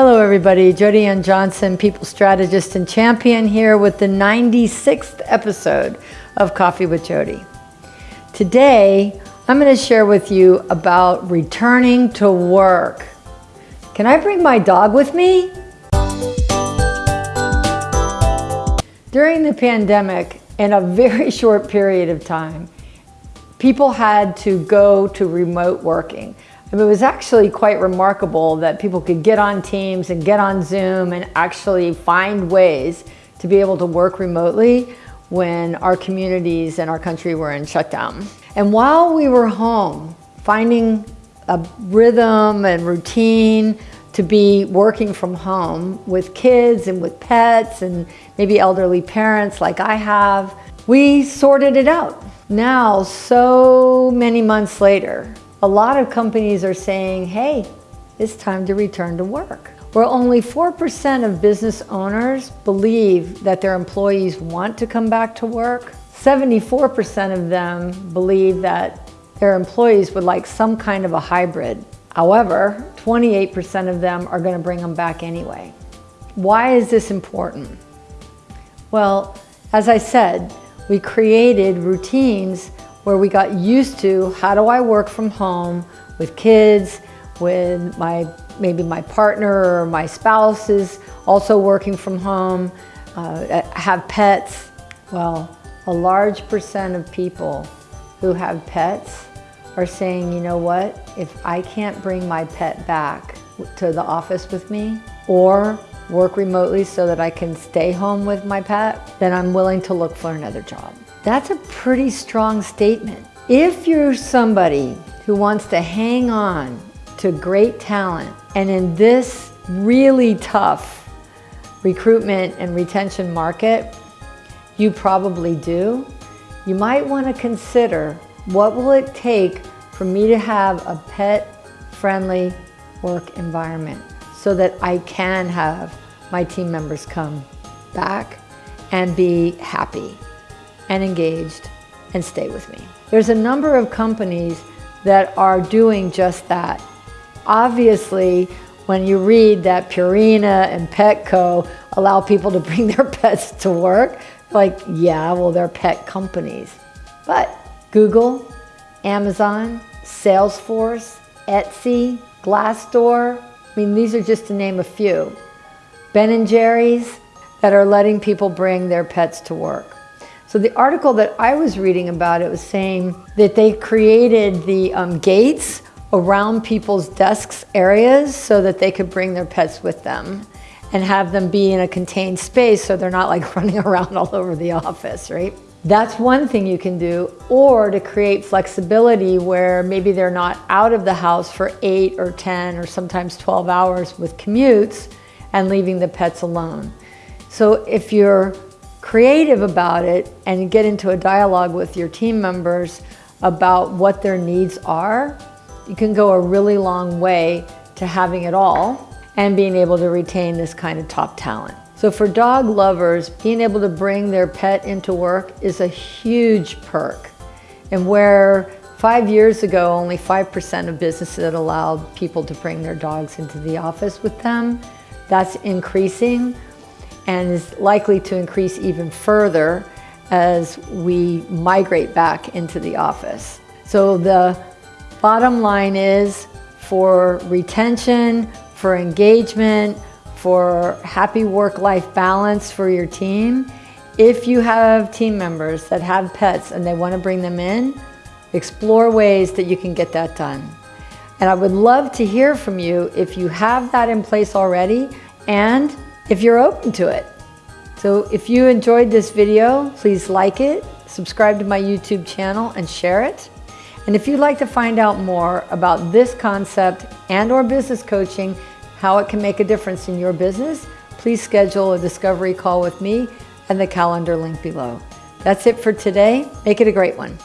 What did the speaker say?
Hello everybody, Jody Ann Johnson, people strategist and champion here with the 96th episode of Coffee with Jody. Today, I'm going to share with you about returning to work. Can I bring my dog with me? During the pandemic, in a very short period of time, people had to go to remote working. It was actually quite remarkable that people could get on Teams and get on Zoom and actually find ways to be able to work remotely when our communities and our country were in shutdown. And while we were home, finding a rhythm and routine to be working from home with kids and with pets and maybe elderly parents like I have, we sorted it out. Now, so many months later, a lot of companies are saying, hey, it's time to return to work. Where only 4% of business owners believe that their employees want to come back to work, 74% of them believe that their employees would like some kind of a hybrid. However, 28% of them are gonna bring them back anyway. Why is this important? Well, as I said, we created routines where we got used to how do I work from home with kids, with my maybe my partner or my spouse is also working from home, uh, have pets. Well, a large percent of people who have pets are saying, you know what, if I can't bring my pet back to the office with me or work remotely so that I can stay home with my pet, then I'm willing to look for another job. That's a pretty strong statement. If you're somebody who wants to hang on to great talent and in this really tough recruitment and retention market, you probably do, you might want to consider what will it take for me to have a pet-friendly work environment so that I can have my team members come back and be happy and engaged and stay with me. There's a number of companies that are doing just that. Obviously, when you read that Purina and Petco allow people to bring their pets to work, like, yeah, well, they're pet companies. But Google, Amazon, Salesforce, Etsy, Glassdoor, I mean, these are just to name a few. Ben & Jerry's that are letting people bring their pets to work. So the article that I was reading about it was saying that they created the um, gates around people's desks areas so that they could bring their pets with them and have them be in a contained space so they're not like running around all over the office, right? That's one thing you can do, or to create flexibility where maybe they're not out of the house for eight or 10 or sometimes 12 hours with commutes and leaving the pets alone. So if you're creative about it and get into a dialogue with your team members about what their needs are, you can go a really long way to having it all and being able to retain this kind of top talent. So for dog lovers, being able to bring their pet into work is a huge perk. And where five years ago, only 5% of businesses allowed people to bring their dogs into the office with them, that's increasing and is likely to increase even further as we migrate back into the office. So the bottom line is for retention, for engagement, for happy work-life balance for your team, if you have team members that have pets and they want to bring them in, explore ways that you can get that done. And I would love to hear from you if you have that in place already and if you're open to it. So if you enjoyed this video, please like it, subscribe to my YouTube channel and share it. And if you'd like to find out more about this concept and or business coaching, how it can make a difference in your business, please schedule a discovery call with me and the calendar link below. That's it for today. Make it a great one.